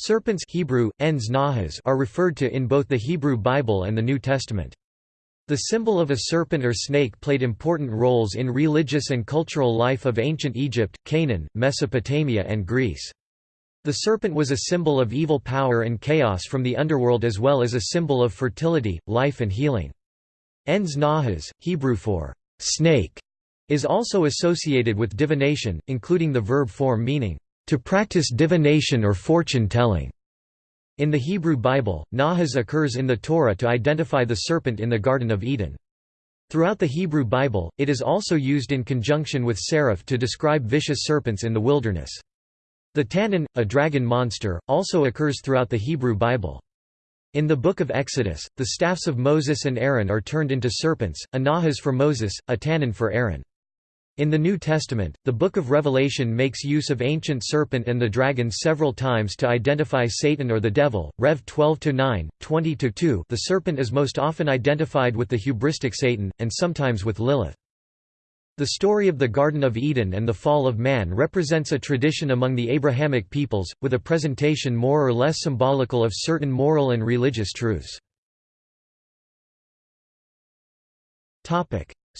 Serpents Hebrew, ens nahas are referred to in both the Hebrew Bible and the New Testament. The symbol of a serpent or snake played important roles in religious and cultural life of ancient Egypt, Canaan, Mesopotamia and Greece. The serpent was a symbol of evil power and chaos from the underworld as well as a symbol of fertility, life and healing. Ens nahas, Hebrew for snake, is also associated with divination, including the verb form meaning to practice divination or fortune-telling. In the Hebrew Bible, Nahas occurs in the Torah to identify the serpent in the Garden of Eden. Throughout the Hebrew Bible, it is also used in conjunction with seraph to describe vicious serpents in the wilderness. The Tannin, a dragon monster, also occurs throughout the Hebrew Bible. In the Book of Exodus, the staffs of Moses and Aaron are turned into serpents, a nahas for Moses, a tannin for Aaron. In the New Testament, the Book of Revelation makes use of ancient serpent and the dragon several times to identify Satan or the devil. Rev 12-9, 20-2 The serpent is most often identified with the hubristic Satan, and sometimes with Lilith. The story of the Garden of Eden and the fall of man represents a tradition among the Abrahamic peoples, with a presentation more or less symbolical of certain moral and religious truths.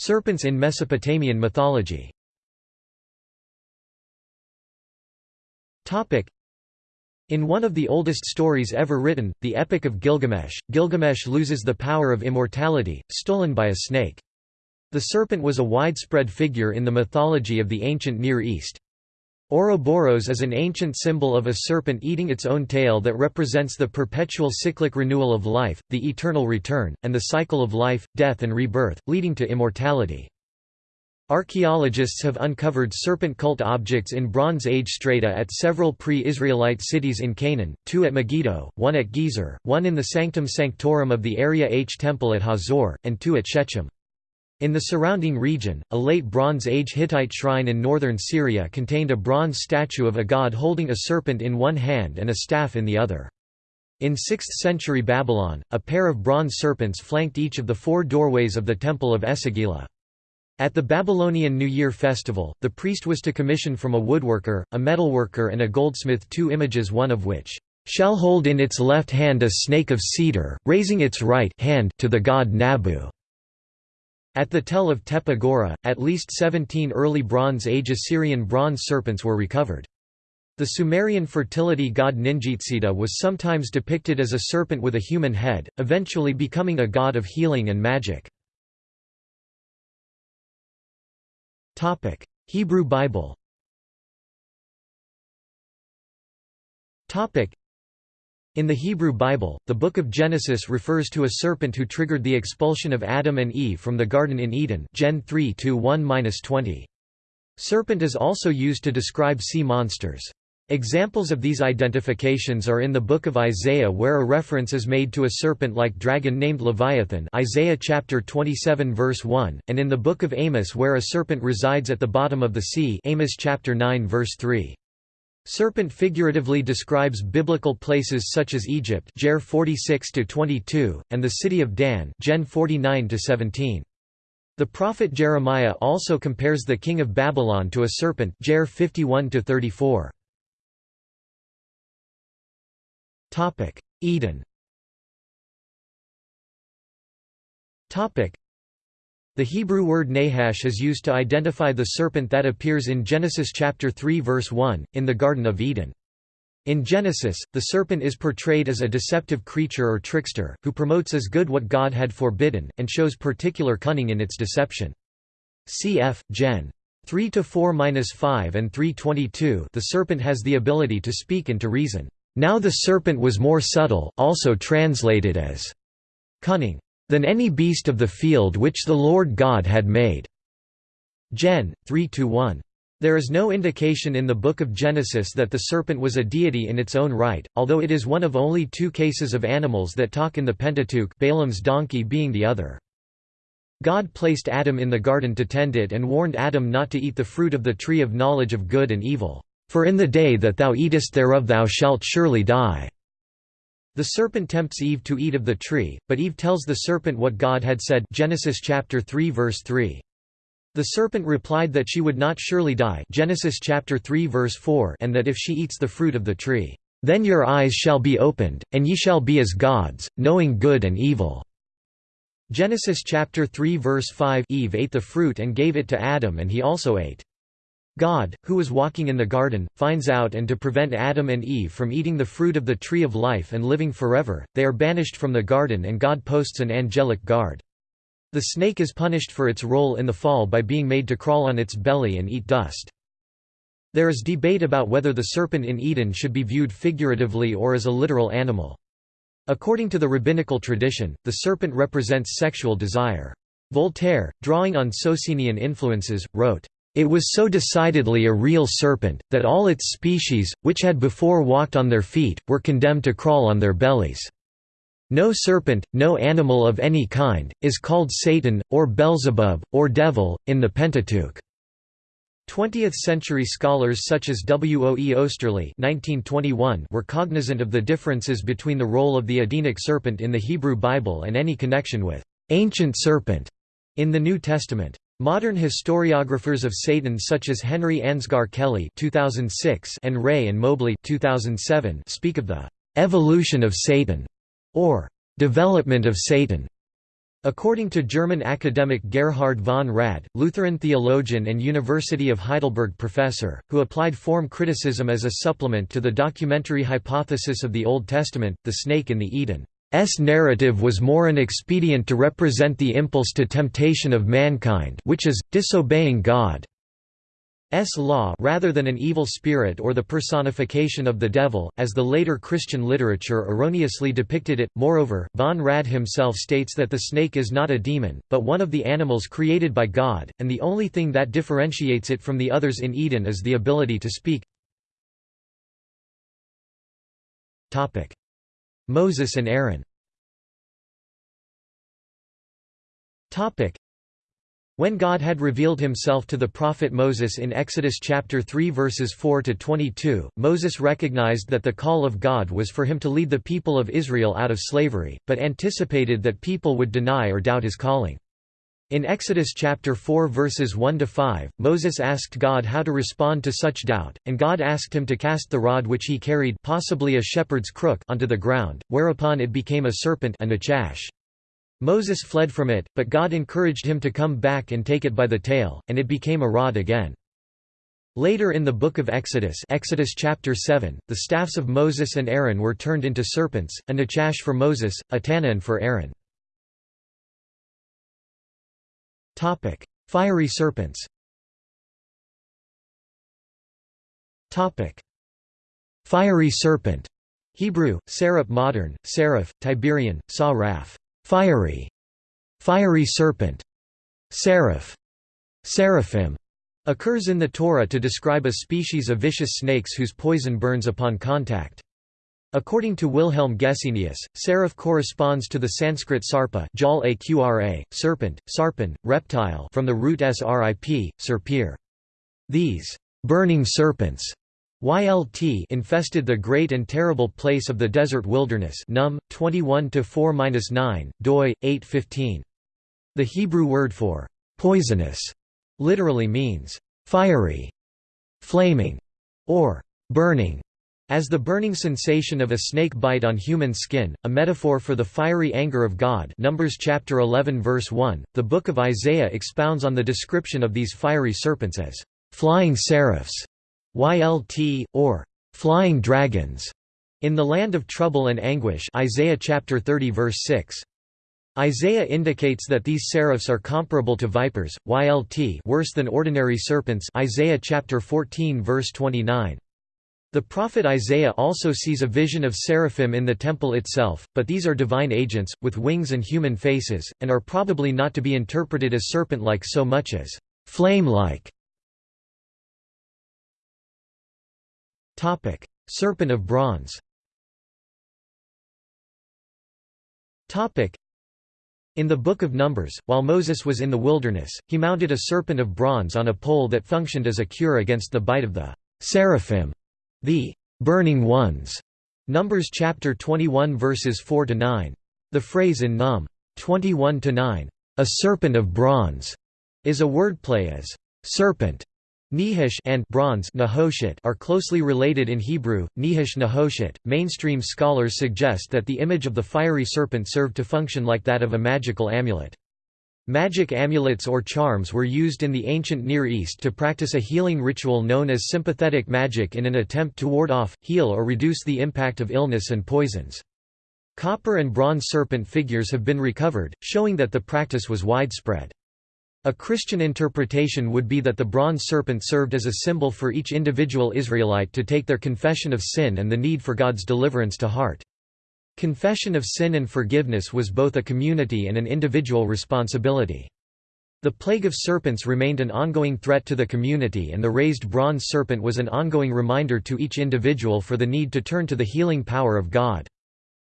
Serpents in Mesopotamian mythology in one of the oldest stories ever written, the Epic of Gilgamesh, Gilgamesh loses the power of immortality, stolen by a snake. The serpent was a widespread figure in the mythology of the ancient Near East. Ouroboros is an ancient symbol of a serpent eating its own tail that represents the perpetual cyclic renewal of life, the eternal return, and the cycle of life, death and rebirth, leading to immortality. Archaeologists have uncovered serpent cult objects in Bronze Age strata at several pre-Israelite cities in Canaan, two at Megiddo, one at Gezer, one in the Sanctum Sanctorum of the Area H Temple at Hazor, and two at Shechem. In the surrounding region, a late Bronze Age Hittite shrine in northern Syria contained a bronze statue of a god holding a serpent in one hand and a staff in the other. In 6th century Babylon, a pair of bronze serpents flanked each of the four doorways of the Temple of Esagila. At the Babylonian New Year festival, the priest was to commission from a woodworker, a metalworker and a goldsmith two images one of which shall hold in its left hand a snake of cedar, raising its right hand to the god Nabu. At the Tell of Tepe Gawra, at least 17 early Bronze Age Assyrian bronze serpents were recovered. The Sumerian fertility god Ningishzida was sometimes depicted as a serpent with a human head, eventually becoming a god of healing and magic. Hebrew Bible in the Hebrew Bible, the Book of Genesis refers to a serpent who triggered the expulsion of Adam and Eve from the Garden in Eden Gen 3 1-20. Serpent is also used to describe sea monsters. Examples of these identifications are in the book of Isaiah where a reference is made to a serpent-like dragon named Leviathan Isaiah chapter 27 verse 1, and in the book of Amos where a serpent resides at the bottom of the sea Amos chapter 9 verse 3. Serpent figuratively describes biblical places such as Egypt Jer 46 22 and the city of Dan Gen 49 17. The prophet Jeremiah also compares the king of Babylon to a serpent Jer 51 34. Topic: Eden. The Hebrew word Nahash is used to identify the serpent that appears in Genesis chapter 3 verse 1, in the Garden of Eden. In Genesis, the serpent is portrayed as a deceptive creature or trickster, who promotes as good what God had forbidden, and shows particular cunning in its deception. Cf. Gen. 3 to 4-5 and 322 The serpent has the ability to speak and to reason. Now the serpent was more subtle also translated as cunning than any beast of the field which the Lord God had made." Gen. 3–1. There is no indication in the Book of Genesis that the serpent was a deity in its own right, although it is one of only two cases of animals that talk in the Pentateuch Balaam's donkey being the other. God placed Adam in the garden to tend it and warned Adam not to eat the fruit of the tree of knowledge of good and evil. For in the day that thou eatest thereof thou shalt surely die. The serpent tempts Eve to eat of the tree, but Eve tells the serpent what God had said Genesis chapter 3 verse 3. The serpent replied that she would not surely die Genesis chapter 3 verse 4 and that if she eats the fruit of the tree, Then your eyes shall be opened, and ye shall be as gods, knowing good and evil." Genesis chapter 3 verse 5 Eve ate the fruit and gave it to Adam and he also ate. God, who was walking in the garden, finds out and to prevent Adam and Eve from eating the fruit of the tree of life and living forever, they are banished from the garden and God posts an angelic guard. The snake is punished for its role in the fall by being made to crawl on its belly and eat dust. There is debate about whether the serpent in Eden should be viewed figuratively or as a literal animal. According to the rabbinical tradition, the serpent represents sexual desire. Voltaire, drawing on Socinian influences, wrote, it was so decidedly a real serpent, that all its species, which had before walked on their feet, were condemned to crawl on their bellies. No serpent, no animal of any kind, is called Satan, or Beelzebub, or Devil, in the Pentateuch. 20th-century scholars such as W. O. E. Oesterley were cognizant of the differences between the role of the Edenic serpent in the Hebrew Bible and any connection with «ancient serpent» in the New Testament. Modern historiographers of Satan such as Henry Ansgar Kelly 2006 and Wray and Mobley 2007 speak of the «evolution of Satan» or «development of Satan». According to German academic Gerhard von Rad, Lutheran theologian and University of Heidelberg professor, who applied form criticism as a supplement to the documentary hypothesis of the Old Testament, the snake in the Eden S narrative was more an expedient to represent the impulse to temptation of mankind which is, disobeying God. S law rather than an evil spirit or the personification of the devil, as the later Christian literature erroneously depicted it. Moreover, von Rad himself states that the snake is not a demon, but one of the animals created by God, and the only thing that differentiates it from the others in Eden is the ability to speak. Moses and Aaron when God had revealed himself to the prophet Moses in Exodus chapter 3 verses 4 to 22, Moses recognized that the call of God was for him to lead the people of Israel out of slavery, but anticipated that people would deny or doubt his calling. In Exodus chapter 4 verses 1 to 5, Moses asked God how to respond to such doubt, and God asked him to cast the rod which he carried, possibly a shepherd's crook, onto the ground, whereupon it became a serpent and a chash. Moses fled from it, but God encouraged him to come back and take it by the tail, and it became a rod again. Later in the book of Exodus, Exodus chapter 7, the staffs of Moses and Aaron were turned into serpents, a nachash for Moses, a tannan for Aaron. Topic: Fiery serpents. Topic: Fiery serpent. Hebrew: Seraph modern, Seraph, Tiberian, Sa Raf. Fiery. Fiery serpent. Seraph. Seraphim occurs in the Torah to describe a species of vicious snakes whose poison burns upon contact. According to Wilhelm Gesenius, seraph corresponds to the Sanskrit sarpa jal aqra, serpent, sarpan, reptile from the root srip, serpir. These burning serpents YLT infested the great and terrible place of the desert wilderness Num. 21 to 4-9 doi 815 The Hebrew word for poisonous literally means fiery flaming or burning as the burning sensation of a snake bite on human skin, a metaphor for the fiery anger of God Numbers chapter 11 verse 1, the book of Isaiah expounds on the description of these fiery serpents as flying seraphs, YLT, or flying dragons, in the land of trouble and anguish Isaiah chapter 30 verse 6. Isaiah indicates that these seraphs are comparable to vipers, YLT worse than ordinary serpents Isaiah chapter 14 verse 29. The prophet Isaiah also sees a vision of seraphim in the temple itself, but these are divine agents, with wings and human faces, and are probably not to be interpreted as serpent-like so much as flame-like. Serpent of bronze in the Book of Numbers, while Moses was in the wilderness, he mounted a serpent of bronze on a pole that functioned as a cure against the bite of the seraphim. The burning ones. Numbers chapter 21 verses 4 to 9. The phrase in Num 21 to 9, a serpent of bronze, is a wordplay as serpent Nehush and bronze Nahoshet are closely related in Hebrew, Nehush Nehoshet. Mainstream scholars suggest that the image of the fiery serpent served to function like that of a magical amulet. Magic amulets or charms were used in the ancient Near East to practice a healing ritual known as sympathetic magic in an attempt to ward off, heal or reduce the impact of illness and poisons. Copper and bronze serpent figures have been recovered, showing that the practice was widespread. A Christian interpretation would be that the bronze serpent served as a symbol for each individual Israelite to take their confession of sin and the need for God's deliverance to heart. Confession of sin and forgiveness was both a community and an individual responsibility. The plague of serpents remained an ongoing threat to the community and the raised bronze serpent was an ongoing reminder to each individual for the need to turn to the healing power of God.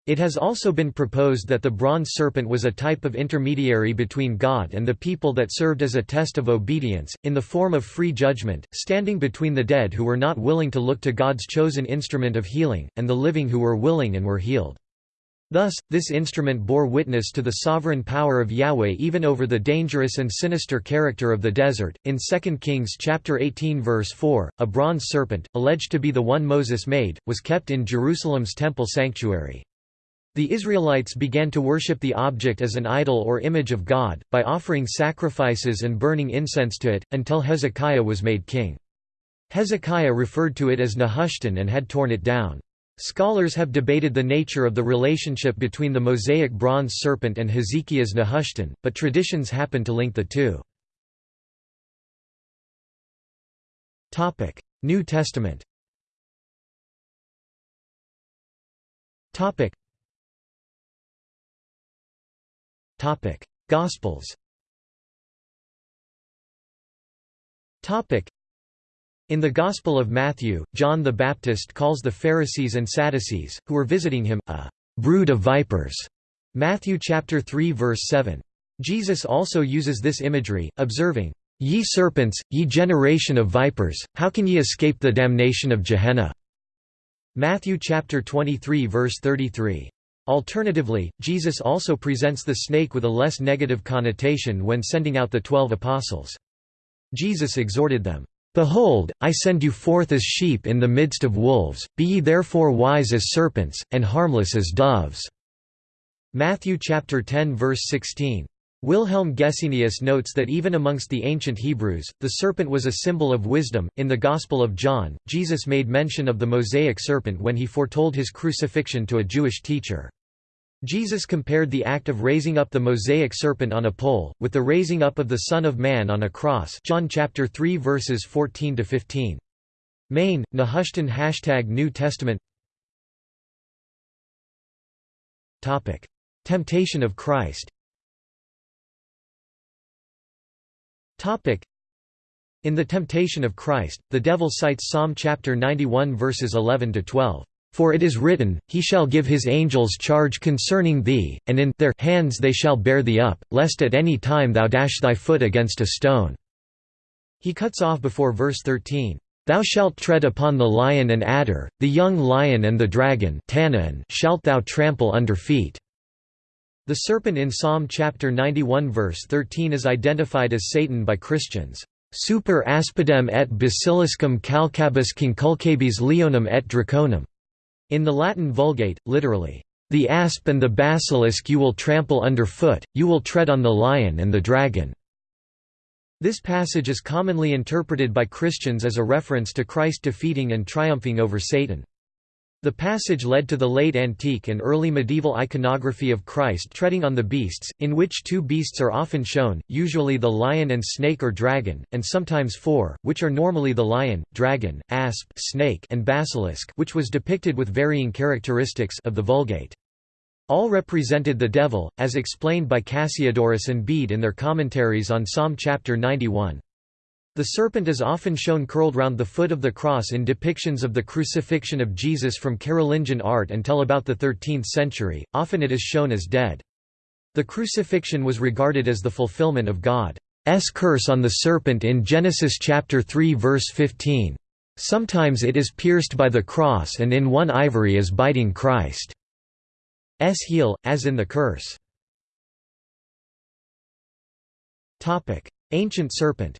It has also been proposed that the bronze serpent was a type of intermediary between God and the people that served as a test of obedience, in the form of free judgment, standing between the dead who were not willing to look to God's chosen instrument of healing, and the living who were willing and were healed. Thus, this instrument bore witness to the sovereign power of Yahweh even over the dangerous and sinister character of the desert. In 2 Kings chapter 18 verse 4, a bronze serpent, alleged to be the one Moses made, was kept in Jerusalem's temple sanctuary. The Israelites began to worship the object as an idol or image of God, by offering sacrifices and burning incense to it, until Hezekiah was made king. Hezekiah referred to it as Nehushtan and had torn it down. Scholars have debated the nature of the relationship between the Mosaic bronze serpent and Hezekiah's Nehushtan, but traditions happen to link the two. New Testament Gospels. In the Gospel of Matthew, John the Baptist calls the Pharisees and Sadducees, who were visiting him, a brood of vipers. Matthew chapter 3 verse 7. Jesus also uses this imagery, observing, Ye serpents, ye generation of vipers, how can ye escape the damnation of Gehenna? Matthew chapter 23 verse 33. Alternatively, Jesus also presents the snake with a less negative connotation when sending out the twelve apostles. Jesus exhorted them, Behold, I send you forth as sheep in the midst of wolves, be ye therefore wise as serpents, and harmless as doves." Matthew chapter 10 verse 16. Wilhelm Gesenius notes that even amongst the ancient Hebrews, the serpent was a symbol of wisdom. In the Gospel of John, Jesus made mention of the Mosaic serpent when he foretold his crucifixion to a Jewish teacher. Jesus compared the act of raising up the Mosaic serpent on a pole, with the raising up of the Son of Man on a cross John chapter 3 verses 14 to 15. Main, Nehushtan Hashtag New Testament Topic. Temptation of Christ Topic. In the temptation of Christ, the devil cites Psalm chapter 91 verses 11 to 12. For it is written, He shall give His angels charge concerning thee, and in their hands they shall bear thee up, lest at any time thou dash thy foot against a stone." He cuts off before verse 13, "'Thou shalt tread upon the lion and adder, the young lion and the dragon shalt thou trample under feet." The serpent in Psalm chapter 91 verse 13 is identified as Satan by Christians. Super aspidem et basiliscum calcabus conculcabis leonum et draconum. In the Latin Vulgate, literally, "...the asp and the basilisk you will trample underfoot, you will tread on the lion and the dragon." This passage is commonly interpreted by Christians as a reference to Christ defeating and triumphing over Satan. The passage led to the late antique and early medieval iconography of Christ treading on the beasts, in which two beasts are often shown, usually the lion and snake or dragon, and sometimes four, which are normally the lion, dragon, asp snake and basilisk which was depicted with varying characteristics of the Vulgate. All represented the devil, as explained by Cassiodorus and Bede in their commentaries on Psalm chapter 91. The serpent is often shown curled round the foot of the cross in depictions of the crucifixion of Jesus from Carolingian art until about the 13th century, often it is shown as dead. The crucifixion was regarded as the fulfillment of God's curse on the serpent in Genesis chapter 3 verse 15. Sometimes it is pierced by the cross and in one ivory is biting Christ's heel, as in the curse. Ancient serpent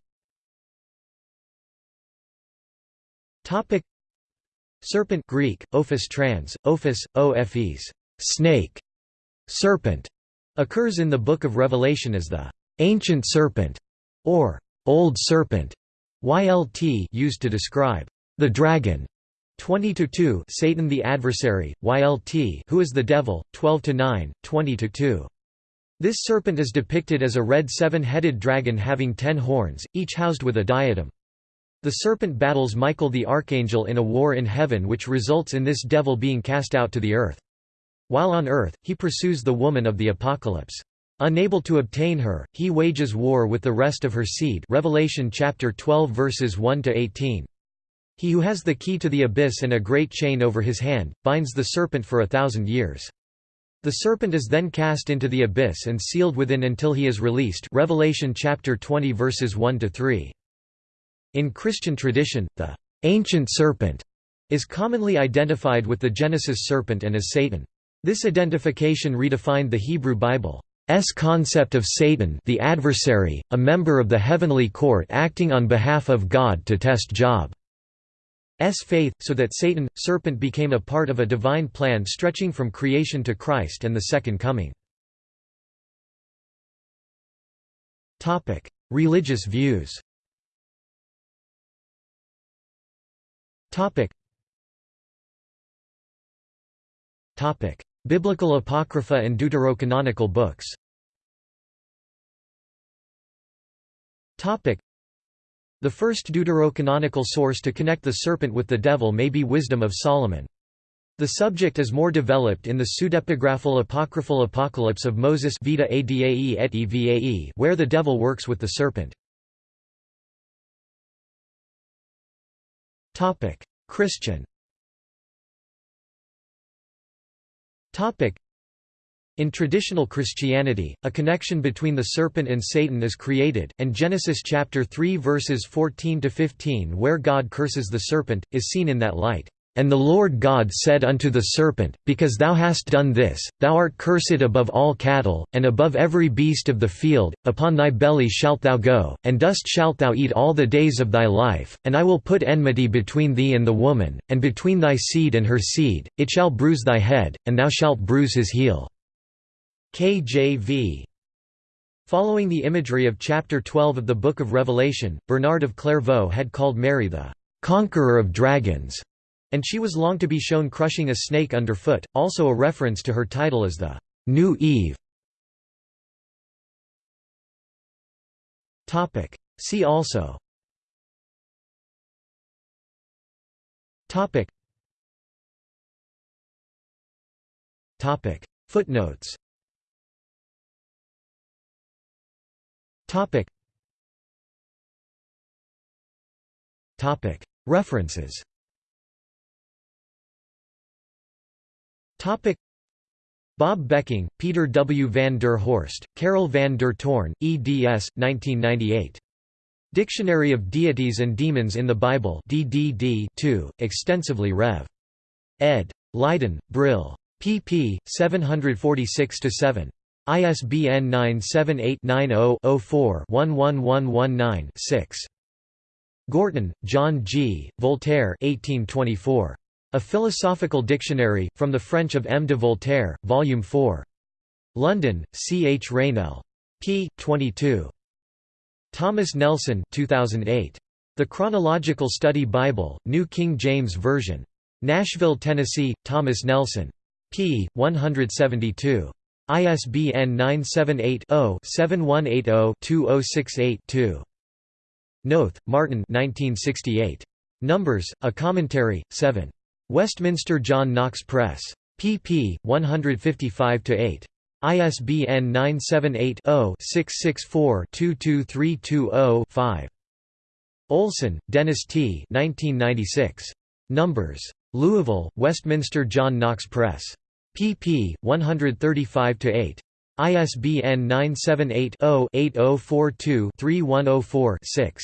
Topic Serpent Greek, ophis trans, ophis, ophes, snake, serpent, occurs in the Book of Revelation as the ancient serpent, or old serpent, YLT used to describe the dragon. 20 to 2 Satan the adversary, YLT who is the devil, 12 to 9, 20 to 2. This serpent is depicted as a red seven-headed dragon having ten horns, each housed with a diadem. The serpent battles Michael the archangel in a war in heaven which results in this devil being cast out to the earth. While on earth, he pursues the woman of the apocalypse. Unable to obtain her, he wages war with the rest of her seed Revelation chapter 12 verses 1 to 18. He who has the key to the abyss and a great chain over his hand, binds the serpent for a thousand years. The serpent is then cast into the abyss and sealed within until he is released Revelation chapter 20 verses 1 to 3. In Christian tradition, the ancient serpent is commonly identified with the Genesis serpent and as Satan. This identification redefined the Hebrew Bible's concept of Satan the adversary, a member of the heavenly court acting on behalf of God to test Job. S faith, so that Satan, serpent became a part of a divine plan stretching from creation to Christ and the Second Coming. Religious views Biblical Apocrypha and Deuterocanonical books Topic. the first deuterocanonical source to connect the serpent with the devil may be Wisdom of Solomon. The subject is more developed in the pseudepigraphal apocryphal Apocalypse of Moses Vita Adae et Evae where the devil works with the serpent. Christian Topic: in traditional Christianity, a connection between the serpent and Satan is created, and Genesis chapter 3 verses 14 to 15 where God curses the serpent is seen in that light. And the Lord God said unto the serpent, Because thou hast done this, thou art cursed above all cattle, and above every beast of the field, upon thy belly shalt thou go, and dust shalt thou eat all the days of thy life, and I will put enmity between thee and the woman, and between thy seed and her seed, it shall bruise thy head, and thou shalt bruise his heel. KJV. Following the imagery of chapter 12 of the Book of Revelation, Bernard of Clairvaux had called Mary the conqueror of dragons, and she was long to be shown crushing a snake underfoot, also a reference to her title as the new Eve. See also Topic Topic Footnotes Topic. Topic. References. Topic. Bob Becking, Peter W. van der Horst, Karel van der Toorn, eds. 1998. Dictionary of Deities and Demons in the Bible DDD 2, extensively Rev. ed. Leiden, Brill. pp. 746–7. ISBN 978-90-04-11119-6. Gorton, John G., Voltaire 1824. A Philosophical Dictionary, from the French of M. de Voltaire, Volume 4. London, C. H. Reynell. p. 22. Thomas Nelson 2008. The Chronological Study Bible, New King James Version. Nashville, Tennessee, Thomas Nelson. p. 172. ISBN 978-0-7180-2068-2. Noth, Martin 1968. Numbers, A Commentary, 7. Westminster John Knox Press. pp. 155–8. ISBN 978-0-664-22320-5. Olson, Dennis T. 1996. Numbers. Louisville, Westminster John Knox Press pp. 135–8. ISBN 978 0 8042 3104 6.